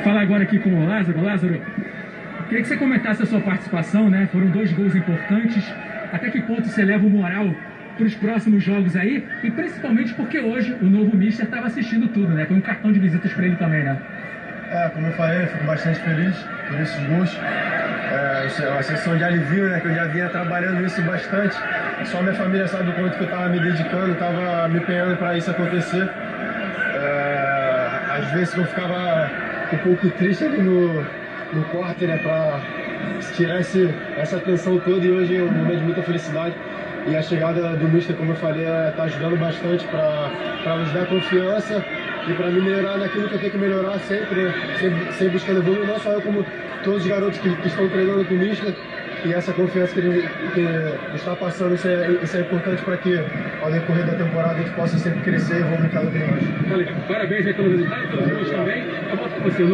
falar agora aqui com o Lázaro. Lázaro, queria que você comentasse a sua participação, né? Foram dois gols importantes. Até que ponto você leva o moral para os próximos jogos aí? E principalmente porque hoje o novo Mister estava assistindo tudo, né? Foi um cartão de visitas para ele também, né? É, como eu falei, fico bastante feliz por esses gols. É, é uma sensação de alivio, né? Que eu já vinha trabalhando isso bastante. Só minha família sabe o quanto que eu estava me dedicando, estava me empenhando para isso acontecer. É, às vezes eu ficava um pouco triste ali no, no corte, né? Para tirar esse, essa tensão toda e hoje é um momento de muita felicidade. E a chegada do Mister, como eu falei, está ajudando bastante para nos dar confiança e para me melhorar naquilo que eu tenho que melhorar sempre, sempre, sempre buscando evoluir, não só eu, como todos os garotos que, que estão treinando com o Mister. E essa confiança que ele, que está passando, isso é, isso é importante para que, ao decorrer da temporada, a gente possa sempre crescer e evoluir cada vez mais. Parabéns aí pelo resultado, pelos gols